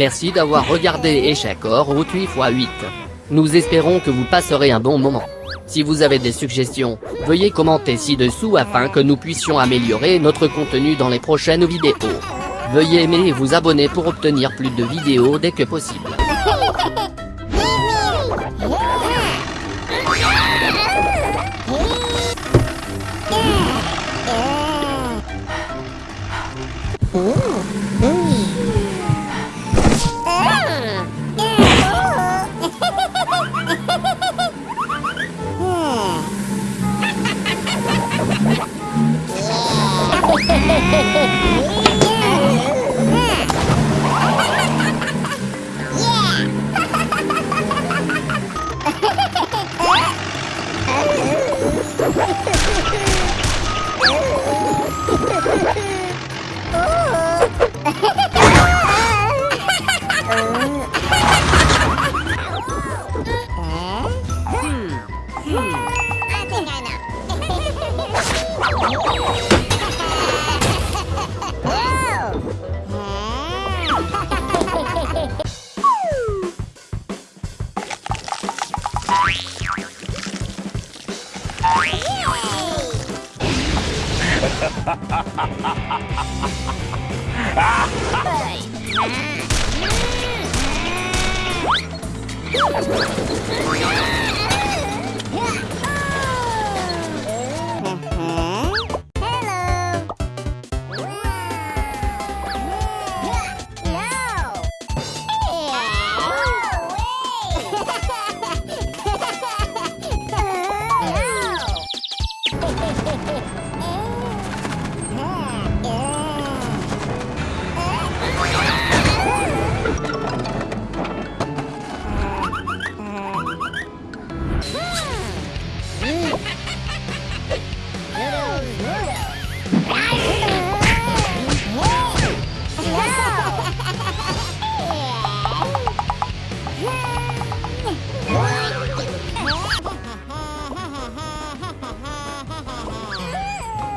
Merci d'avoir regardé Échec or 8 x 8. Nous espérons que vous passerez un bon moment. Si vous avez des suggestions, veuillez commenter ci-dessous afin que nous puissions améliorer notre contenu dans les prochaines vidéos. Veuillez aimer et vous abonner pour obtenir plus de vidéos dès que possible. Ha ha ha! Bye.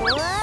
Whoa!